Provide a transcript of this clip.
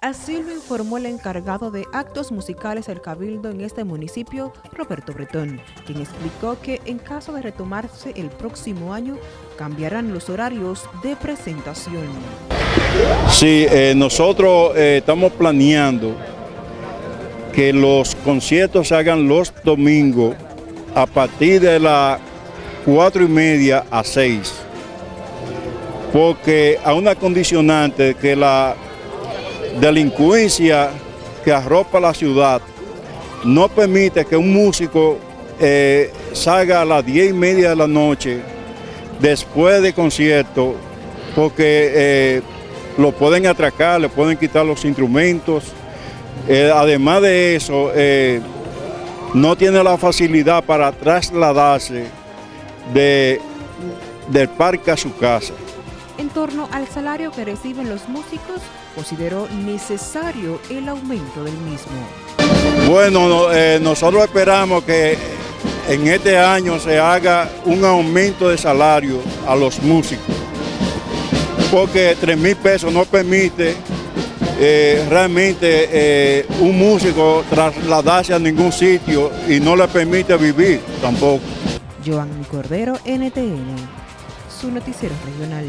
Así lo informó el encargado de actos musicales del Cabildo en este municipio, Roberto Bretón, quien explicó que en caso de retomarse el próximo año, cambiarán los horarios de presentación. Sí, eh, nosotros eh, estamos planeando que los conciertos se hagan los domingos a partir de las cuatro y media a seis, porque a una condicionante que la delincuencia que arropa la ciudad no permite que un músico eh, salga a las diez y media de la noche después de concierto porque eh, lo pueden atracar, le pueden quitar los instrumentos. Eh, además de eso, no tiene la facilidad para trasladarse de, del parque a su casa torno al salario que reciben los músicos, consideró necesario el aumento del mismo. Bueno, eh, nosotros esperamos que en este año se haga un aumento de salario a los músicos, porque 3 mil pesos no permite eh, realmente eh, un músico trasladarse a ningún sitio y no le permite vivir tampoco. Joan Cordero, NTN, su noticiero regional.